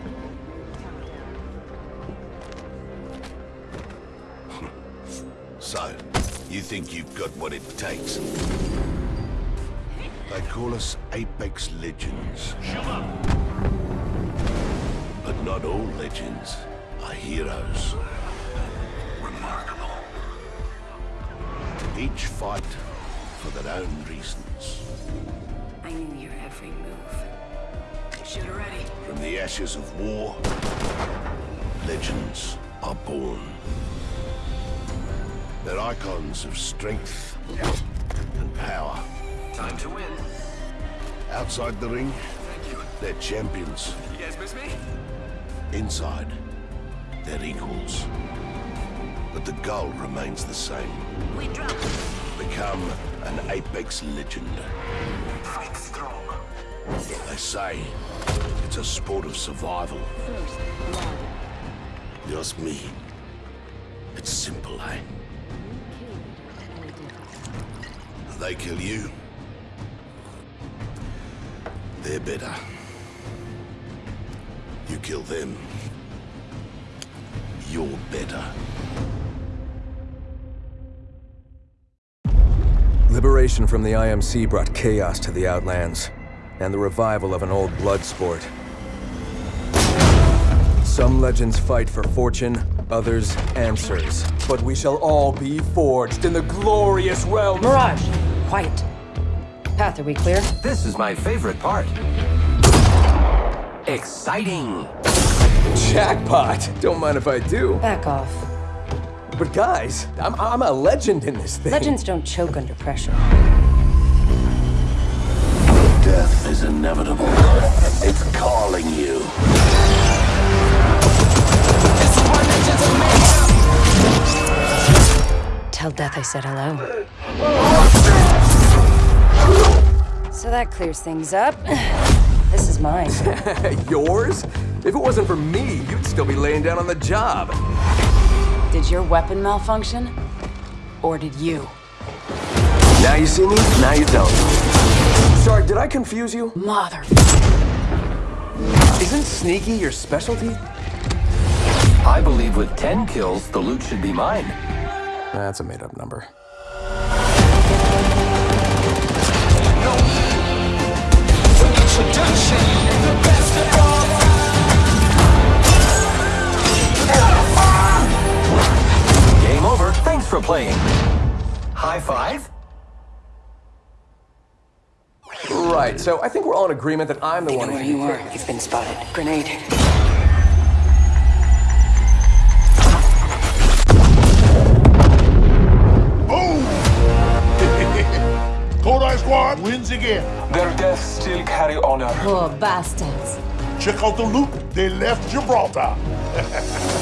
So, you think you've got what it takes? They call us Apex Legends. But not all legends are heroes. Remarkable. Each fight for their own reasons. I knew your every move. Shoot ready. From the ashes of war, legends are born. They're icons of strength and power. Time to win. Outside the ring, Thank you. they're champions. You guys miss me? Inside, they're equals. But the goal remains the same. We drop. Become an Apex legend. Fight strong. They say it's a sport of survival. You ask me, it's simple, eh? They kill you. They're better. You kill them. You're better. Liberation from the IMC brought chaos to the Outlands, and the revival of an old blood sport. Some legends fight for fortune, others answers. But we shall all be forged in the glorious realm. Mirage, quiet. Path, are we clear? This is my favorite part. Exciting. Jackpot! Don't mind if I do. Back off. But guys, I'm, I'm a legend in this thing. Legends don't choke under pressure. Death is inevitable. It's calling you. Tell Death I said hello. So that clears things up. This is mine. Yours? If it wasn't for me, you'd still be laying down on the job. Did your weapon malfunction? Or did you? Now you see me, now you don't. Sorry, did I confuse you? Mother. Isn't sneaky your specialty? I believe with 10 kills, the loot should be mine. That's a made-up number. Game over. Thanks for playing. High five? Right, so I think we're all in agreement that I'm the one Where you are, you've been spotted. Grenade. Boom! Kodai Squad wins again. Their deaths still carry honor. Poor bastards. Check out the loot. They left Gibraltar.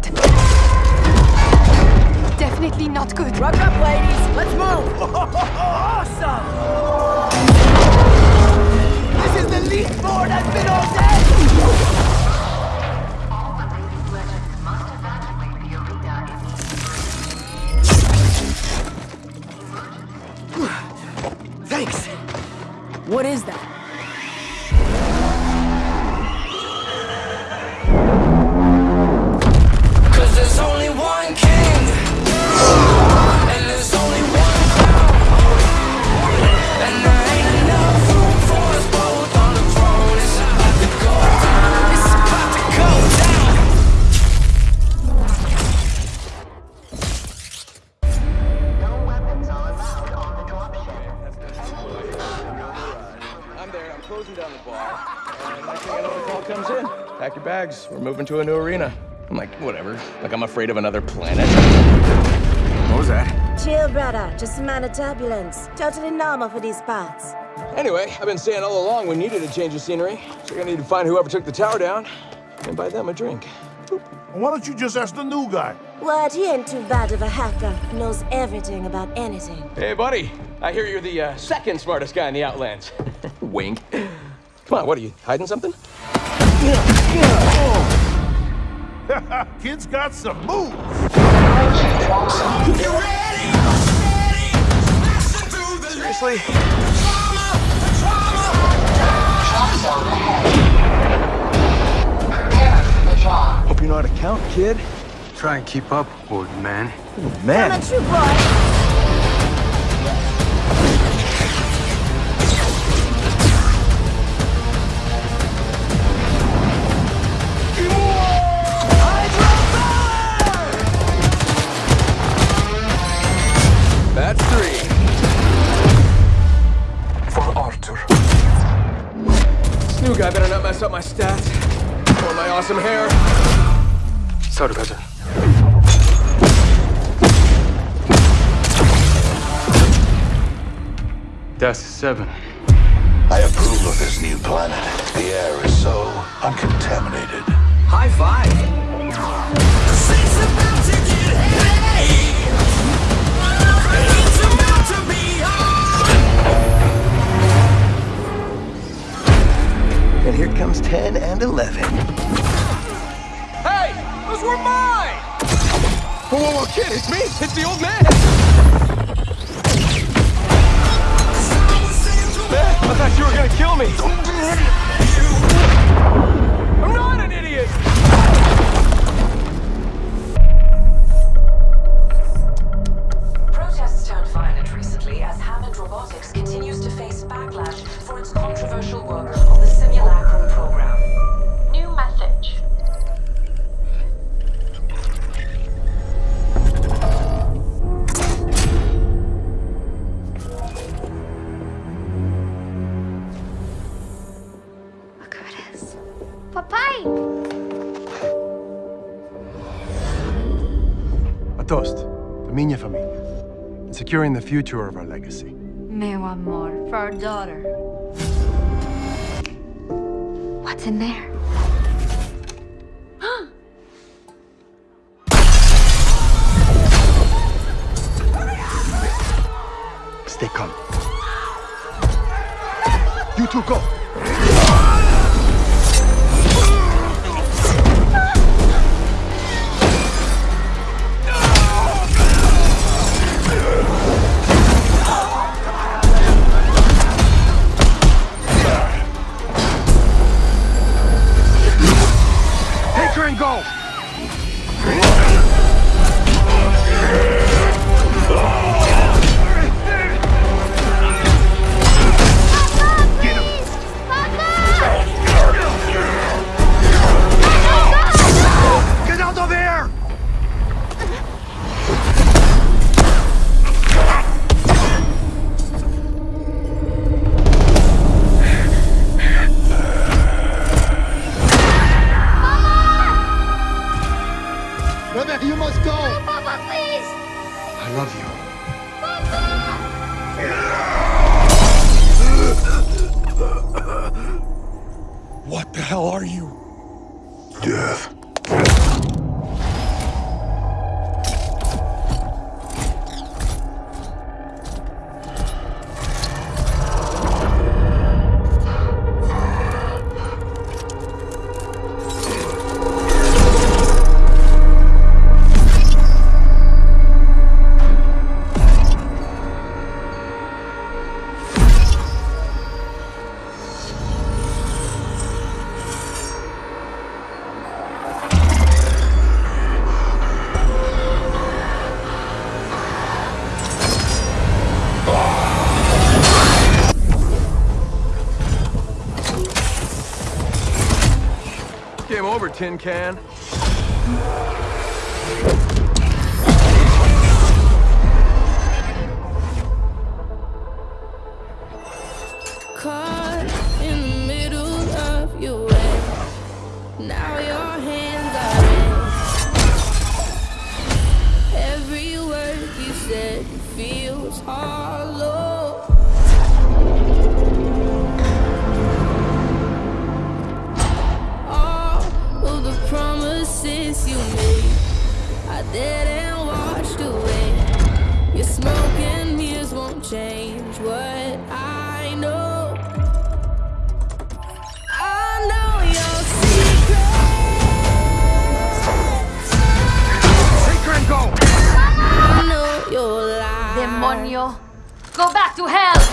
good. Closing down the bar. And next thing I know, the call comes in. Pack your bags. We're moving to a new arena. I'm like, whatever. Like I'm afraid of another planet. What was that? Chill, brother. Just a minor turbulence. Totally normal for these parts. Anyway, I've been saying all along we needed a change of scenery. So you're gonna need to find whoever took the tower down and buy them a drink. Why don't you just ask the new guy? What? He ain't too bad of a hacker. Knows everything about anything. Hey, buddy. I hear you're the uh, second smartest guy in the Outlands. Wink. Come on, what are you hiding something? Kid's got some moves. Seriously? Hope you know how to count, kid. Try and keep up, old man. I'm Man. a true boy. That's three. For Arthur. This new guy better not mess up my stats. Or my awesome hair. Sorry, brother. That's seven. I approve of this new planet. The air is so uncontaminated. High five. And here comes 10 and 11. Hey! Those were mine! Whoa, whoa, whoa, kid, it's me! It's the old man! Man, I thought you were gonna kill me! I'm not an idiot! Protests turned violent recently as Hammond Robotics continues to face backlash for its controversial work on the Simulacrum securing the future of our legacy. Meu more for our daughter. What's in there? Stay calm. You two go. And go. Tin can. Go back to hell!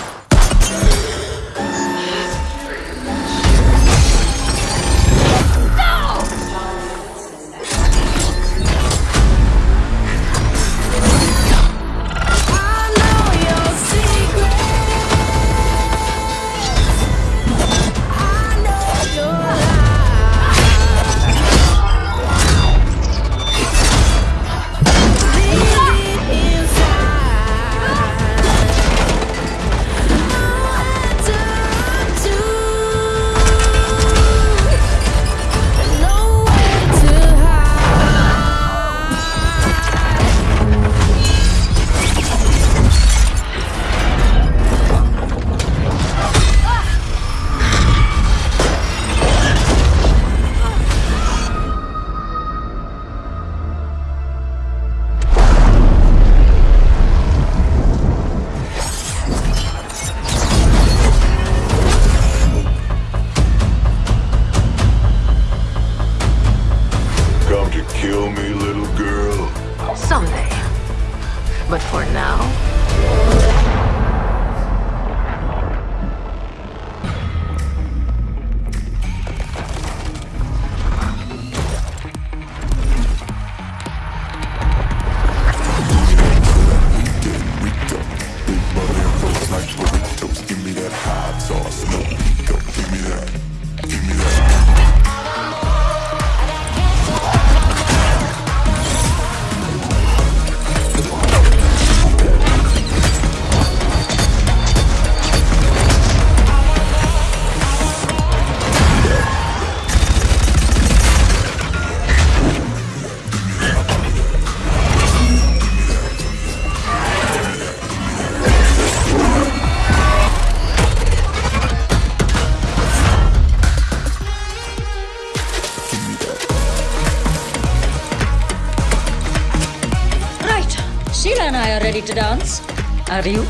To dance. Are you?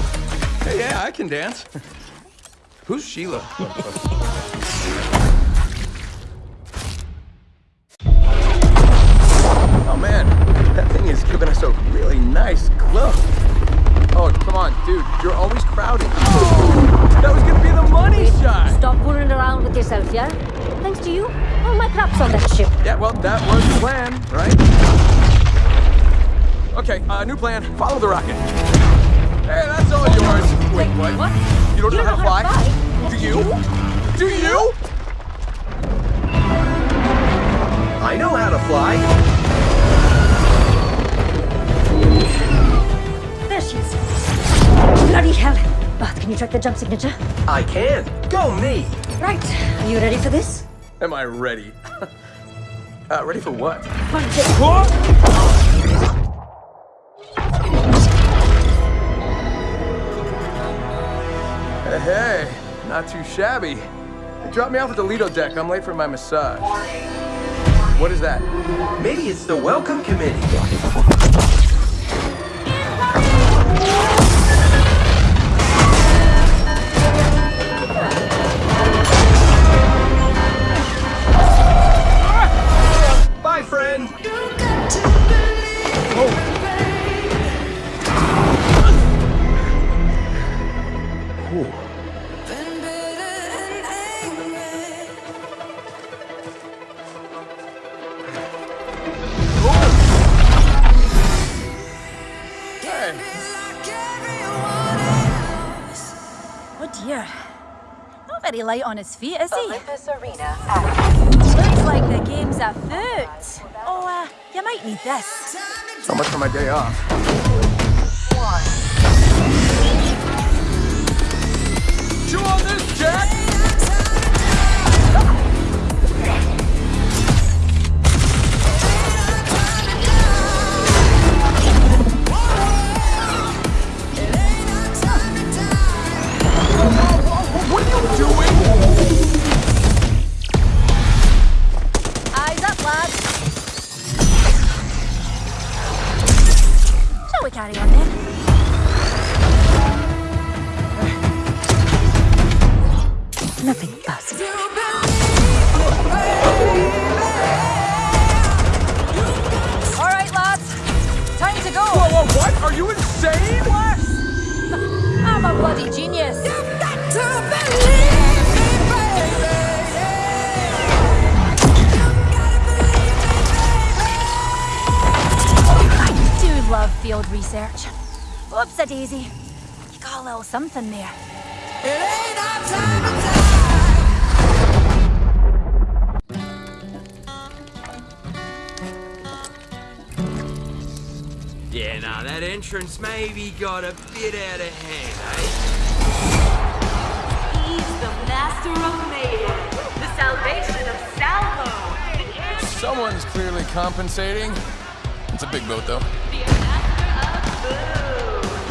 Hey, yeah, I can dance. Who's Sheila? oh man, that thing is giving us a really nice glow. Oh, come on, dude, you're always crowding. Oh, that was gonna be the money shot. Stop fooling around with yourself, yeah? Thanks to you, all my crap's on that ship. Yeah, well, that was the plan, right? Okay, uh, new plan. Follow the rocket. Hey, that's all yours. Wait, what? What? You don't know how to fly? Do you? Do you? I know how to fly. There she is. Bloody hell. Path, can you track the jump signature? I can. Go me. Right. Are you ready for this? Am I ready? uh, ready for what? Punch it. Hey, not too shabby. Drop me off at the Lido deck. I'm late for my massage. What is that? Maybe it's the welcome committee. Light on his feet, is he? Olympus Arena Looks like the game's afoot. Oh, uh, you might need this. So much for my day off. Entrance maybe got a bit out of hand, eh? He's the master of mayhem, the salvation of Salvo. Someone's clearly compensating. It's a big boat, though. The master of boo.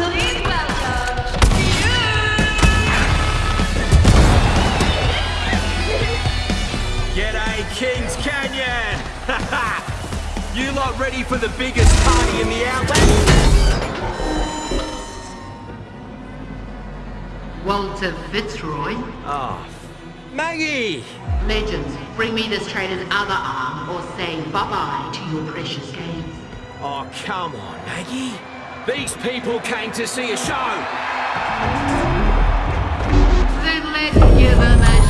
Please welcome G'day, Kings Canyon! you lot ready for the biggest party in the outlet? Walter Fitzroy. Oh, Maggie! Legends, bring me this traitor's other arm or say bye-bye to your precious games. Oh, come on, Maggie. These people came to see a show. Then let's give him a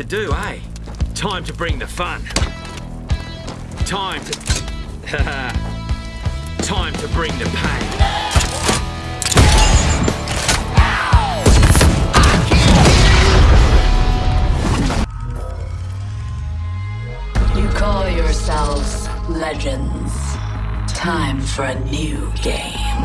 to do, eh? Time to bring the fun. Time to... Time to bring the pain. You call yourselves legends. Time for a new game.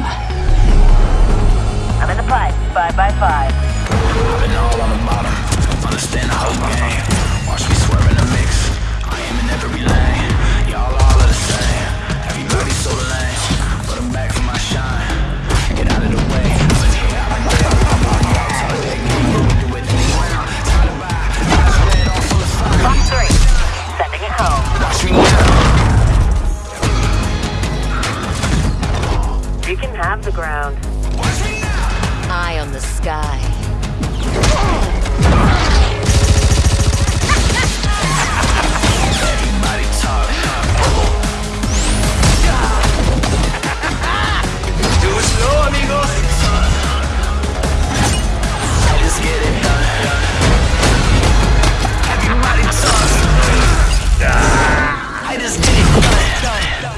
I'm in the pipe, five by five. I've been all on the bottom, understand the whole game. Watch me swerve in the mix, I am in every lane. Y'all all are the same, everybody's so lame. But I'm back for my shine, get out of the way. But I've been there, I'm on the outside, take me, do it anywhere. Time to buy, eyes red, all full of fire. Box three, sending it home. Watch me now. You can have the ground. Eye on the sky.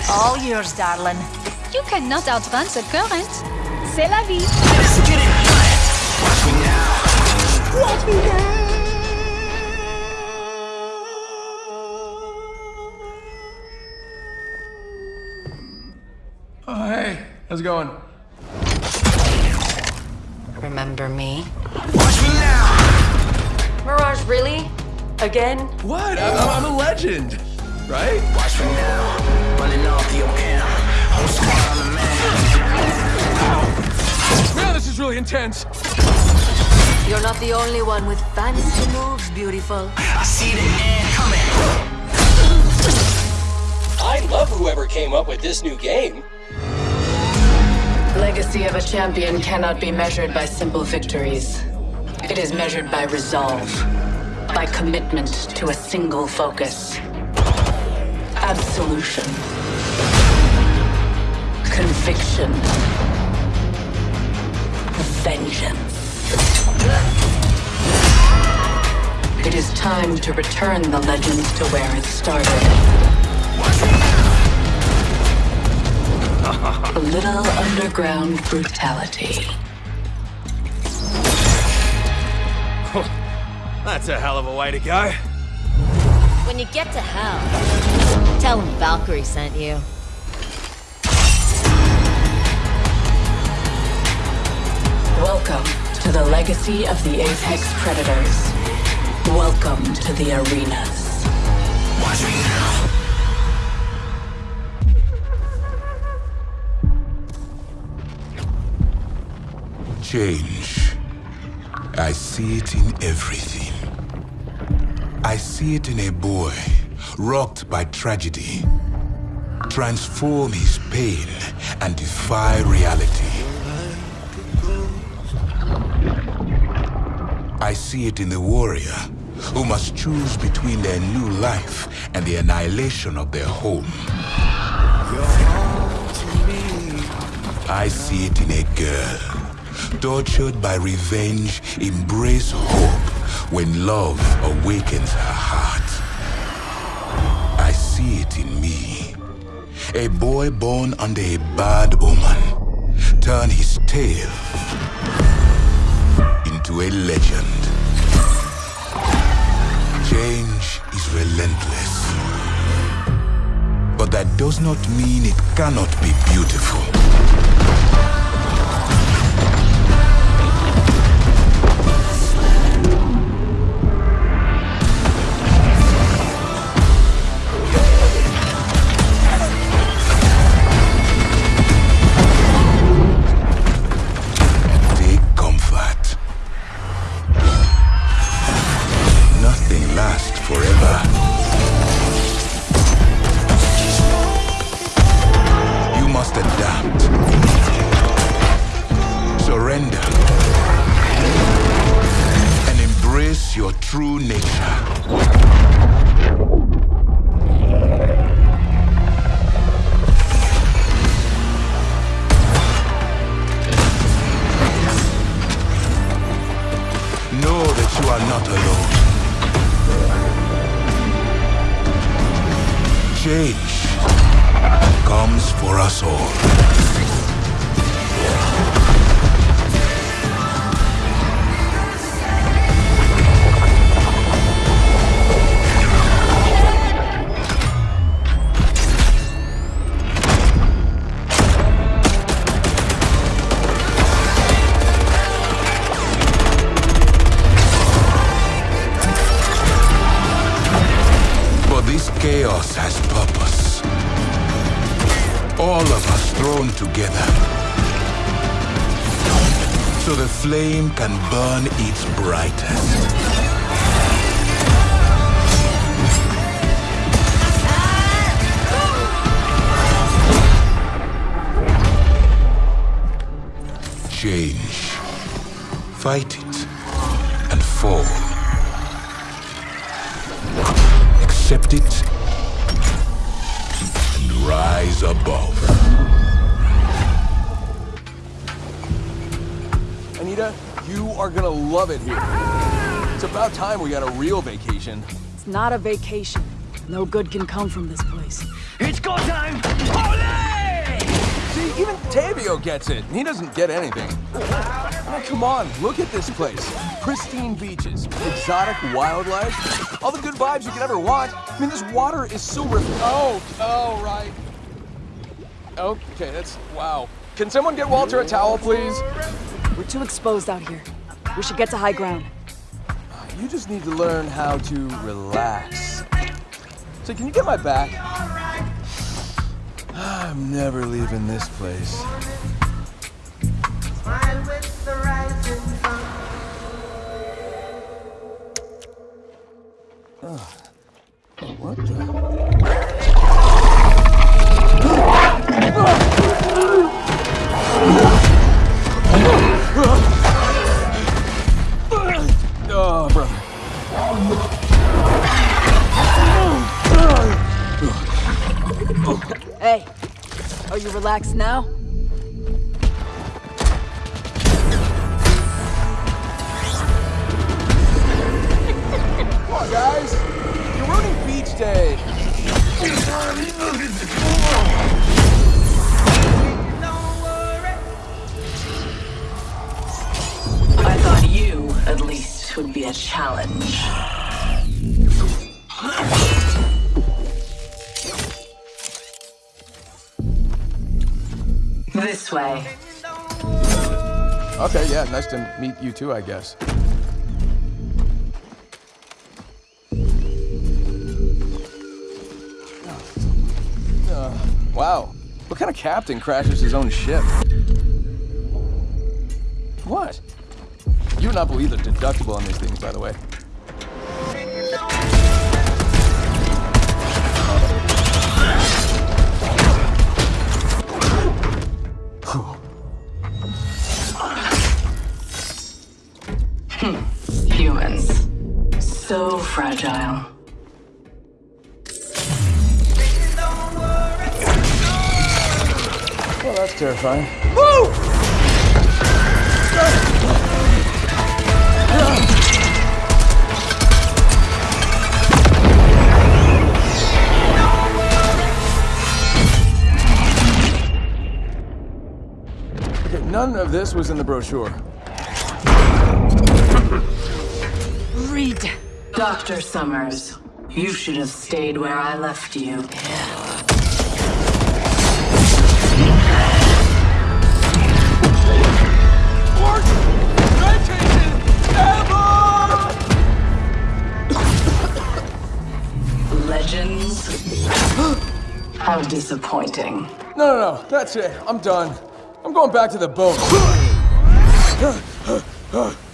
All yours, darling. You cannot outrun the current. C'est la vie. Just get it done. Watch me now. Watch me now. Oh, hey. How's it going? Remember me? Watch me now. Mirage, really? Again? What? I'm, I'm a legend, right? Watch me now. Running off the OM. Whole squad on the man. Man, this is really intense. You're not the only one with fancy moves, beautiful. I see the end coming. I love whoever came up with this new game. The legacy of a champion cannot be measured by simple victories. It is measured by resolve, by commitment to a single focus. Absolution. Conviction. Vengeance. It is time to return the legends to where it started. A little underground brutality. That's a hell of a way to go. When you get to hell, tell him Valkyrie sent you. Welcome to the legacy of the Apex Predators. Welcome to the arenas. Watch me now. Change. I see it in everything. I see it in a boy rocked by tragedy. Transform his pain and defy reality. I see it in the warrior who must choose between their new life and the annihilation of their home. I see it in a girl, tortured by revenge, embrace hope when love awakens her heart. I see it in me, a boy born under a bad omen, turn his tale into a legend. Change is relentless. But that does not mean it cannot be beautiful. Has purpose. All of us thrown together. So the flame can burn its brightest. Change. Fight it and fall. Accept it rise above. Anita, you are gonna love it here. It's about time we got a real vacation. It's not a vacation. No good can come from this place. It's go time! Ole! See, even Tavio gets it. He doesn't get anything. I come on, look at this place. Pristine beaches, exotic wildlife, all the good vibes you could ever want. I mean, this water is so ref- Oh, oh, right. Okay, that's, wow. Can someone get Walter a towel, please? We're too exposed out here. We should get to high ground. You just need to learn how to relax. So can you get my back? I'm never leaving this place. Ugh. Relaxed now? Way. Okay, yeah, nice to meet you too, I guess. Uh, wow. What kind of captain crashes his own ship? What? You would not believe the deductible on these things, by the way. Fragile. Well, that's terrifying. Okay, none of this was in the brochure. Read. Dr. Summers, you should have stayed where I left you. Legends? How disappointing. No, no, no, that's it. I'm done. I'm going back to the boat.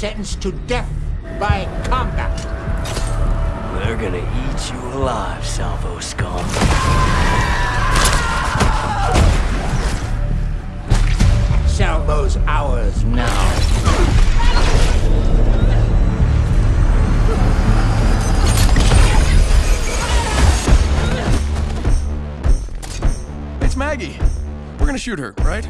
sentenced to death by combat. They're gonna eat you alive, Salvo scum. Salvo's ours now. It's Maggie. We're gonna shoot her, right?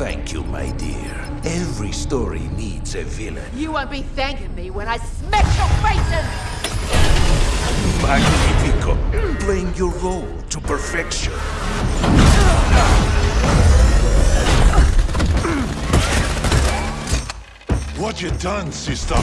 Thank you, my dear. Every story needs a villain. You won't be thanking me when I smash your faces! Magnifico, playing your role to perfection. What you done, sister?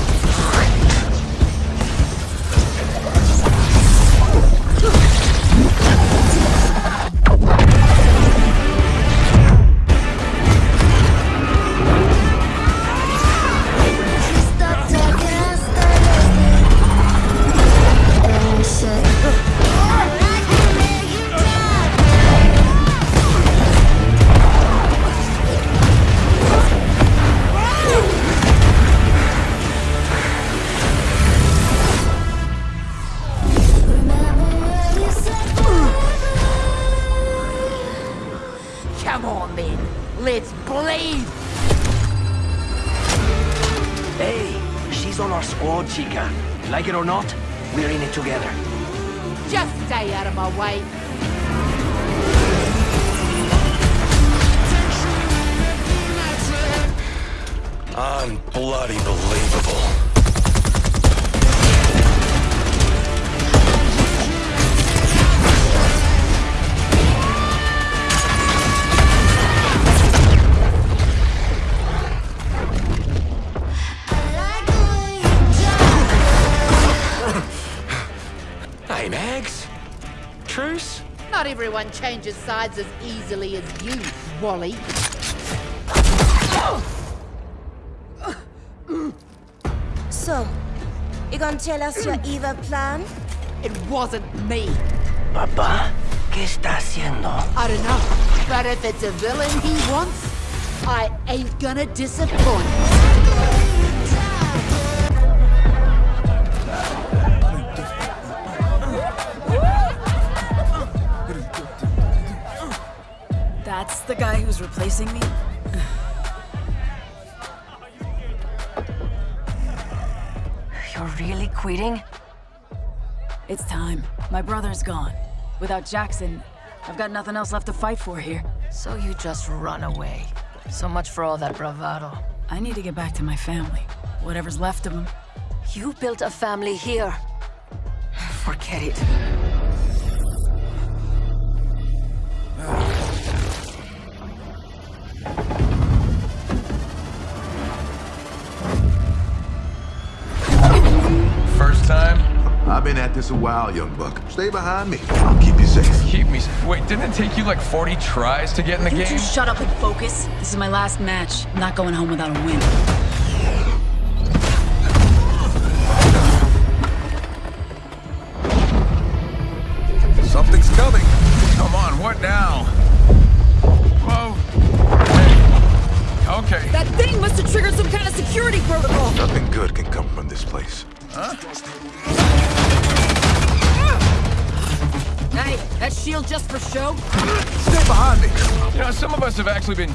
Hey, Mags. Truce? Not everyone changes sides as easily as you, Wally. So, you gonna tell us your evil plan? It wasn't me. Papá, ¿qué está haciendo? I don't know, but if it's a villain he wants, I ain't gonna disappoint. The guy who's replacing me? You're really quitting? It's time. My brother's gone. Without Jackson, I've got nothing else left to fight for here. So you just run away. So much for all that bravado. I need to get back to my family. Whatever's left of them. You built a family here. Forget it. I've been at this a while, young buck. Stay behind me. I'll keep you safe. Keep me. safe? Wait, didn't it take you like 40 tries to get in the You game? two shut up and focus. This is my last match. I'm not going home without a win.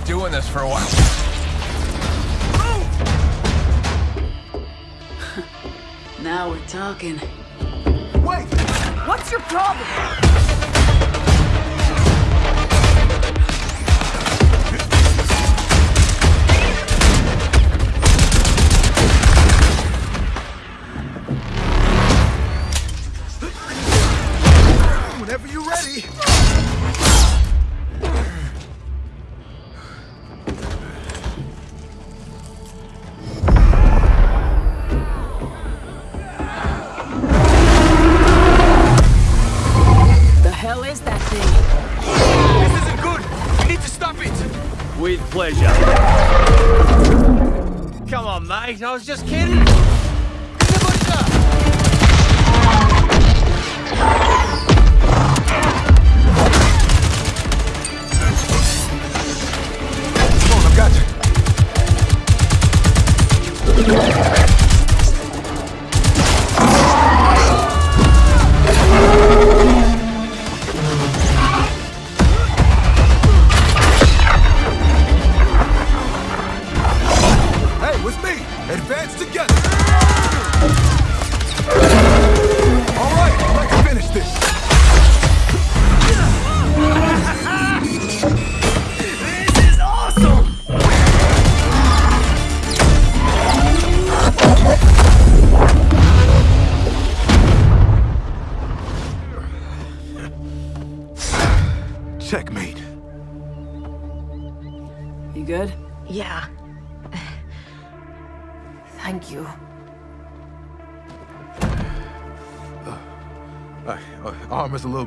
Have been doing this for a while. Now we're talking. Wait! What's your problem? Whenever you're ready.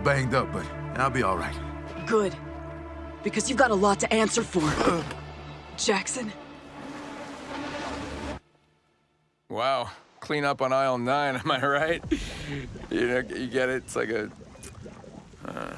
Banged up, but I'll be all right. Good. Because you've got a lot to answer for. Jackson? Wow. Clean up on aisle nine, am I right? You know, you get it? It's like a. Uh,